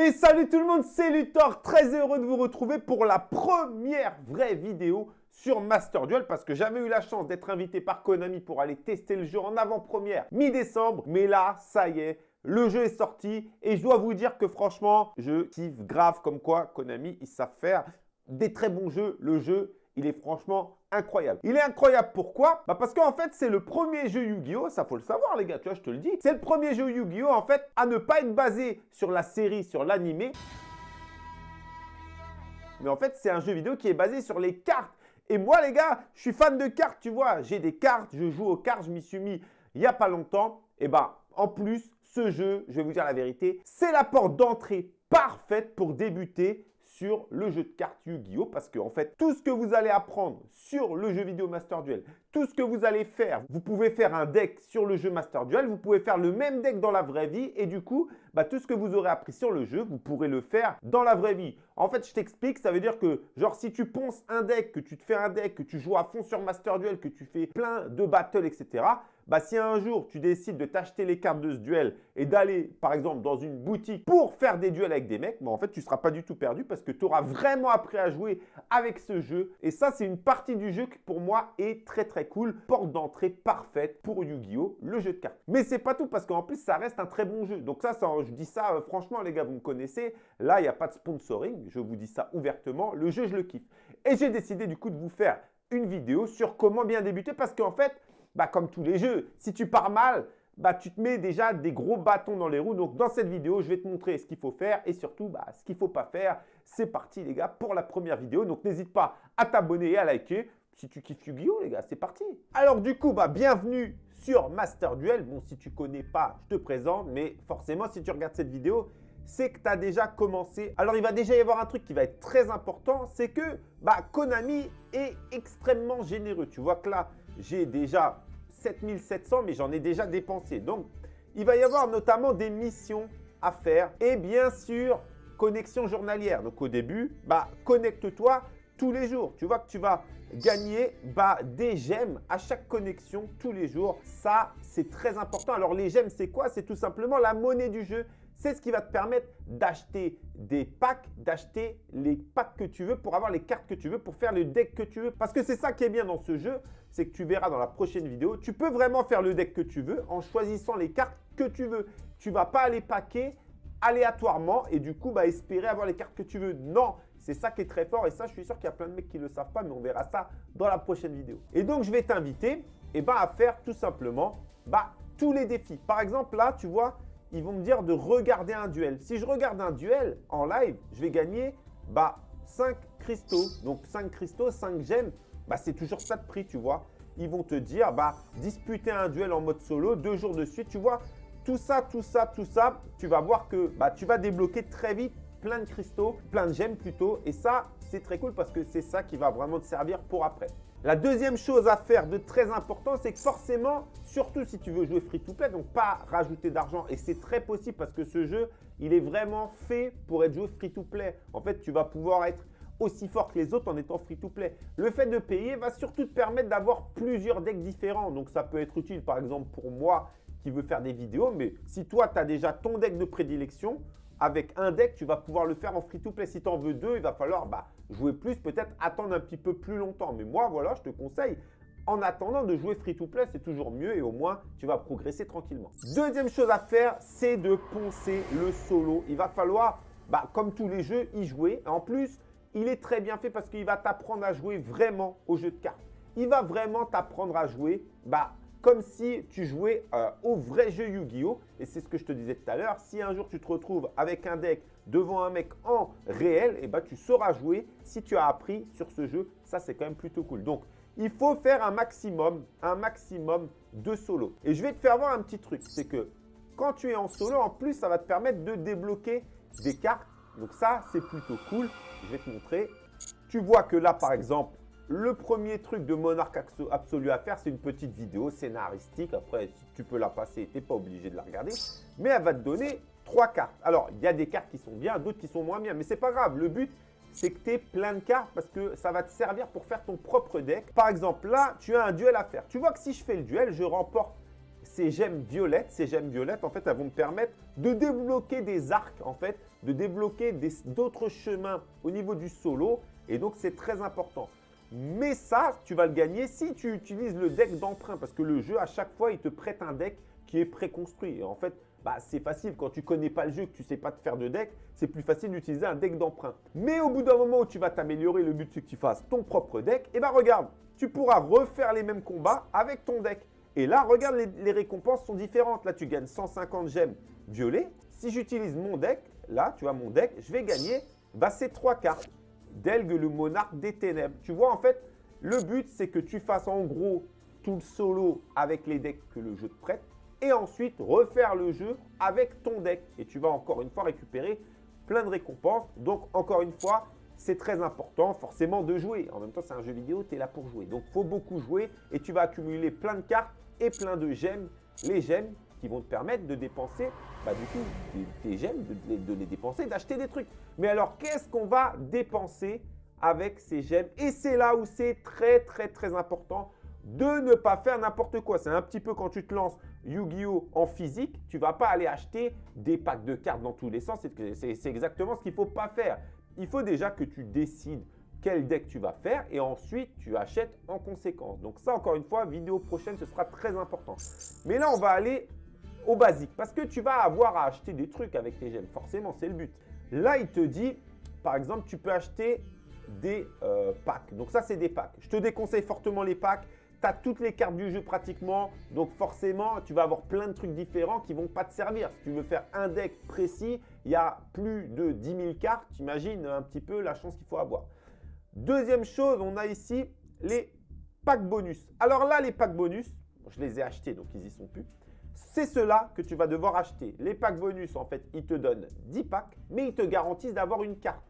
Et salut tout le monde, c'est Luthor, très heureux de vous retrouver pour la première vraie vidéo sur Master Duel parce que j'avais eu la chance d'être invité par Konami pour aller tester le jeu en avant-première mi-décembre. Mais là, ça y est, le jeu est sorti et je dois vous dire que franchement, je kiffe grave comme quoi Konami, ils savent faire des très bons jeux. Le jeu, il est franchement incroyable. Il est incroyable pourquoi? Bah Parce qu'en fait, c'est le premier jeu Yu-Gi-Oh! Ça, faut le savoir, les gars, tu vois, je te le dis. C'est le premier jeu Yu-Gi-Oh! en fait, à ne pas être basé sur la série, sur l'animé. Mais en fait, c'est un jeu vidéo qui est basé sur les cartes. Et moi, les gars, je suis fan de cartes, tu vois. J'ai des cartes, je joue aux cartes, je m'y suis mis il n'y a pas longtemps. Et bah, en plus, ce jeu, je vais vous dire la vérité, c'est la porte d'entrée parfaite pour débuter le jeu de cartes Yu-Gi-Oh! Parce que en fait, tout ce que vous allez apprendre sur le jeu vidéo Master Duel, tout ce que vous allez faire, vous pouvez faire un deck sur le jeu Master Duel, vous pouvez faire le même deck dans la vraie vie et du coup, bah, tout ce que vous aurez appris sur le jeu, vous pourrez le faire dans la vraie vie. En fait, je t'explique, ça veut dire que genre si tu ponces un deck, que tu te fais un deck, que tu joues à fond sur Master Duel, que tu fais plein de battles, etc., bah, si un jour tu décides de t'acheter les cartes de ce duel et d'aller par exemple dans une boutique pour faire des duels avec des mecs, bah, en fait tu ne seras pas du tout perdu parce que tu auras vraiment appris à jouer avec ce jeu. Et ça c'est une partie du jeu qui pour moi est très très cool. Porte d'entrée parfaite pour Yu-Gi-Oh! le jeu de cartes. Mais c'est pas tout parce qu'en plus ça reste un très bon jeu. Donc ça, je dis ça euh, franchement les gars, vous me connaissez. Là il n'y a pas de sponsoring, je vous dis ça ouvertement. Le jeu je le kiffe. Et j'ai décidé du coup de vous faire une vidéo sur comment bien débuter parce qu'en fait, bah, comme tous les jeux, si tu pars mal, bah, tu te mets déjà des gros bâtons dans les roues. Donc, dans cette vidéo, je vais te montrer ce qu'il faut faire et surtout bah, ce qu'il ne faut pas faire. C'est parti, les gars, pour la première vidéo. Donc, n'hésite pas à t'abonner et à liker. Si tu kiffes Yu-Gi-Oh, les gars, c'est parti. Alors, du coup, bah, bienvenue sur Master Duel. Bon, si tu ne connais pas, je te présente. Mais forcément, si tu regardes cette vidéo, c'est que tu as déjà commencé. Alors, il va déjà y avoir un truc qui va être très important. C'est que bah, Konami est extrêmement généreux. Tu vois que là, j'ai déjà 7700, mais j'en ai déjà dépensé. Donc, il va y avoir notamment des missions à faire et bien sûr, connexion journalière. Donc, au début, bah, connecte-toi tous les jours. Tu vois que tu vas gagner bah, des gemmes à chaque connexion tous les jours. Ça, c'est très important. Alors, les gemmes, c'est quoi? C'est tout simplement la monnaie du jeu. C'est ce qui va te permettre d'acheter des packs, d'acheter les packs que tu veux pour avoir les cartes que tu veux, pour faire le deck que tu veux. Parce que c'est ça qui est bien dans ce jeu, c'est que tu verras dans la prochaine vidéo, tu peux vraiment faire le deck que tu veux en choisissant les cartes que tu veux. Tu ne vas pas aller packer aléatoirement et du coup bah, espérer avoir les cartes que tu veux. Non, c'est ça qui est très fort et ça, je suis sûr qu'il y a plein de mecs qui ne le savent pas, mais on verra ça dans la prochaine vidéo. Et donc, je vais t'inviter eh ben, à faire tout simplement bah, tous les défis. Par exemple, là, tu vois, ils vont me dire de regarder un duel. Si je regarde un duel en live, je vais gagner bah, 5 cristaux. Donc 5 cristaux, 5 gemmes, bah, c'est toujours ça de prix, tu vois. Ils vont te dire, bah, disputer un duel en mode solo, deux jours de suite, tu vois. Tout ça, tout ça, tout ça, tu vas voir que bah, tu vas débloquer très vite plein de cristaux, plein de gemmes plutôt. Et ça, c'est très cool parce que c'est ça qui va vraiment te servir pour après. La deuxième chose à faire de très important, c'est que forcément, surtout si tu veux jouer free-to-play, donc pas rajouter d'argent, et c'est très possible parce que ce jeu, il est vraiment fait pour être joué free-to-play. En fait, tu vas pouvoir être aussi fort que les autres en étant free-to-play. Le fait de payer va surtout te permettre d'avoir plusieurs decks différents. Donc, ça peut être utile, par exemple, pour moi qui veux faire des vidéos. Mais si toi, tu as déjà ton deck de prédilection, avec un deck, tu vas pouvoir le faire en free-to-play. Si tu en veux deux, il va falloir bah, jouer plus, peut-être attendre un petit peu plus longtemps. Mais moi, voilà, je te conseille en attendant de jouer free-to-play, c'est toujours mieux et au moins, tu vas progresser tranquillement. Deuxième chose à faire, c'est de poncer le solo. Il va falloir, bah, comme tous les jeux, y jouer. En plus, il est très bien fait parce qu'il va t'apprendre à jouer vraiment au jeu de cartes. Il va vraiment t'apprendre à jouer bah, comme si tu jouais euh, au vrai jeu Yu-Gi-Oh! Et c'est ce que je te disais tout à l'heure. Si un jour tu te retrouves avec un deck devant un mec en réel, et eh ben, tu sauras jouer si tu as appris sur ce jeu. Ça, c'est quand même plutôt cool. Donc, il faut faire un maximum, un maximum de solo. Et je vais te faire voir un petit truc. C'est que quand tu es en solo, en plus, ça va te permettre de débloquer des cartes. Donc ça, c'est plutôt cool. Je vais te montrer. Tu vois que là, par exemple, le premier truc de Monarque Absolu à faire, c'est une petite vidéo scénaristique. Après, si tu peux la passer, tu n'es pas obligé de la regarder. Mais elle va te donner trois cartes. Alors, il y a des cartes qui sont bien, d'autres qui sont moins bien. Mais c'est pas grave. Le but, c'est que tu aies plein de cartes parce que ça va te servir pour faire ton propre deck. Par exemple, là, tu as un duel à faire. Tu vois que si je fais le duel, je remporte ces gemmes violettes, ces gemmes violettes, en fait, elles vont me permettre de débloquer des arcs, en fait, de débloquer d'autres chemins au niveau du solo. Et donc, c'est très important. Mais ça, tu vas le gagner si tu utilises le deck d'emprunt parce que le jeu, à chaque fois, il te prête un deck qui est préconstruit. Et en fait, bah, c'est facile. Quand tu connais pas le jeu, que tu ne sais pas te faire de deck, c'est plus facile d'utiliser un deck d'emprunt. Mais au bout d'un moment où tu vas t'améliorer, le but c'est que tu fasses ton propre deck, et bien regarde, tu pourras refaire les mêmes combats avec ton deck. Et là, regarde, les, récompenses sont différentes. Là, tu gagnes 150 gemmes violets. Si j'utilise mon deck, là, tu vois mon deck, je vais gagner bah, ces trois cartes. Delgue, le monarque des ténèbres. Tu vois, en fait, le but, c'est que tu fasses en gros tout le solo avec les decks que le jeu te prête et ensuite refaire le jeu avec ton deck. Et tu vas encore une fois récupérer plein de récompenses. Donc, encore une fois, c'est très important forcément de jouer. En même temps, c'est un jeu vidéo, tu es là pour jouer. Donc, faut beaucoup jouer et tu vas accumuler plein de cartes et plein de gemmes. Les gemmes qui vont te permettre de dépenser, bah, du coup, tes gemmes, de, de les dépenser, d'acheter des trucs. Mais alors, qu'est-ce qu'on va dépenser avec ces gemmes? Et c'est là où c'est très, très, très important de ne pas faire n'importe quoi. C'est un petit peu quand tu te lances Yu-Gi-Oh! en physique, tu ne vas pas aller acheter des packs de cartes dans tous les sens. C'est exactement ce qu'il ne faut pas faire. Il faut déjà que tu décides quel deck tu vas faire et ensuite tu achètes en conséquence. Donc ça, encore une fois, vidéo prochaine, ce sera très important. Mais là, on va aller au basique parce que tu vas avoir à acheter des trucs avec tes gemmes. Forcément, c'est le but. Là, il te dit, par exemple, tu peux acheter des euh, packs. Donc ça, c'est des packs. Je te déconseille fortement les packs tu as toutes les cartes du jeu pratiquement. Donc forcément, tu vas avoir plein de trucs différents qui vont pas te servir. Si tu veux faire un deck précis, il y a plus de 10 000 cartes. Tu imagines un petit peu la chance qu'il faut avoir. Deuxième chose, on a ici les packs bonus. Alors là, les packs bonus, je les ai achetés, donc ils y sont plus. C'est cela que tu vas devoir acheter. Les packs bonus, en fait, ils te donnent 10 packs, mais ils te garantissent d'avoir une carte.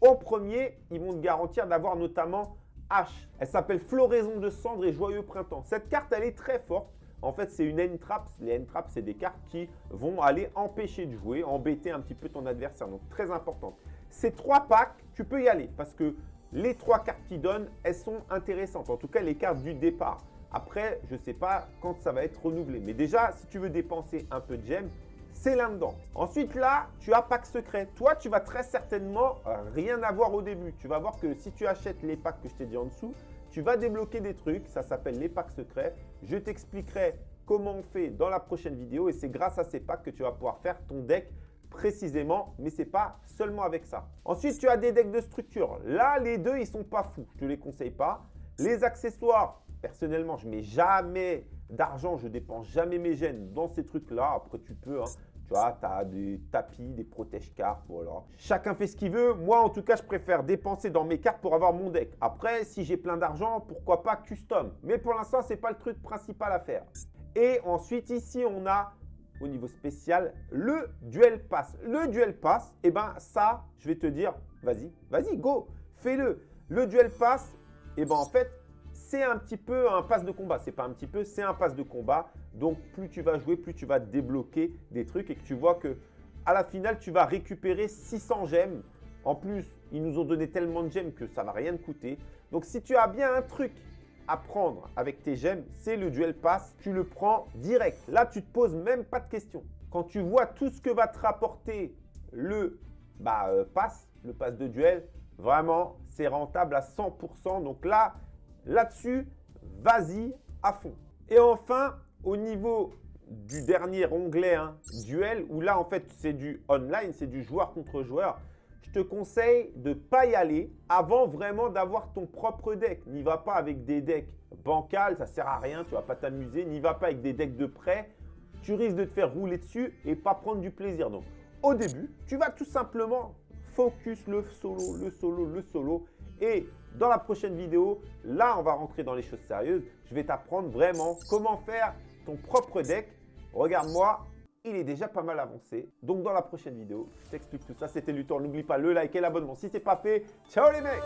Au premier, ils vont te garantir d'avoir notamment H. Elle s'appelle Floraison de cendres et Joyeux Printemps. Cette carte, elle est très forte. En fait, c'est une end trap. Les end traps, c'est des cartes qui vont aller empêcher de jouer, embêter un petit peu ton adversaire. Donc, très importante. Ces trois packs, tu peux y aller parce que les trois cartes qu'ils donnent, elles sont intéressantes. En tout cas, les cartes du départ. Après, je ne sais pas quand ça va être renouvelé. Mais déjà, si tu veux dépenser un peu de gemmes, c'est là-dedans. Ensuite, là, tu as pack secret. Toi, tu vas très certainement euh, rien avoir au début. Tu vas voir que si tu achètes les packs que je t'ai dit en dessous, tu vas débloquer des trucs. Ça s'appelle les packs secrets. Je t'expliquerai comment on fait dans la prochaine vidéo et c'est grâce à ces packs que tu vas pouvoir faire ton deck précisément, mais ce n'est pas seulement avec ça. Ensuite, tu as des decks de structure. Là, les deux, ils sont pas fous. Je ne te les conseille pas. Les accessoires, personnellement, je mets jamais d'argent, je dépense jamais mes gènes dans ces trucs-là. Après, tu peux, hein. tu vois, tu as des tapis, des protège-cartes, voilà. Chacun fait ce qu'il veut. Moi, en tout cas, je préfère dépenser dans mes cartes pour avoir mon deck. Après, si j'ai plein d'argent, pourquoi pas custom. Mais pour l'instant, ce n'est pas le truc principal à faire. Et ensuite, ici, on a au niveau spécial le Duel Pass. Le Duel Pass, eh ben ça, je vais te dire, vas-y, vas-y, go, fais-le. Le Duel Pass, eh ben en fait, c'est un petit peu un pass de combat. C'est pas un petit peu, c'est un pass de combat. Donc, plus tu vas jouer, plus tu vas débloquer des trucs et que tu vois que à la finale, tu vas récupérer 600 gemmes. En plus, ils nous ont donné tellement de gemmes que ça va rien te coûter. Donc, si tu as bien un truc à prendre avec tes gemmes, c'est le duel pass. Tu le prends direct. Là, tu te poses même pas de questions. Quand tu vois tout ce que va te rapporter le bah, euh, pass, le pass de duel, vraiment, c'est rentable à 100%. Donc là, Là-dessus, vas-y à fond. Et enfin, au niveau du dernier onglet, hein, duel, où là, en fait, c'est du online, c'est du joueur contre joueur, je te conseille de ne pas y aller avant vraiment d'avoir ton propre deck. N'y va pas avec des decks bancals, ça sert à rien, tu ne vas pas t'amuser. N'y va pas avec des decks de prêt, tu risques de te faire rouler dessus et pas prendre du plaisir. Donc, au début, tu vas tout simplement focus le solo, le solo, le solo. Et dans la prochaine vidéo, là, on va rentrer dans les choses sérieuses. Je vais t'apprendre vraiment comment faire ton propre deck. Regarde-moi, il est déjà pas mal avancé. Donc, dans la prochaine vidéo, je t'explique tout ça. C'était Luthor. N'oublie pas le like et l'abonnement si ce n'est pas fait. Ciao les mecs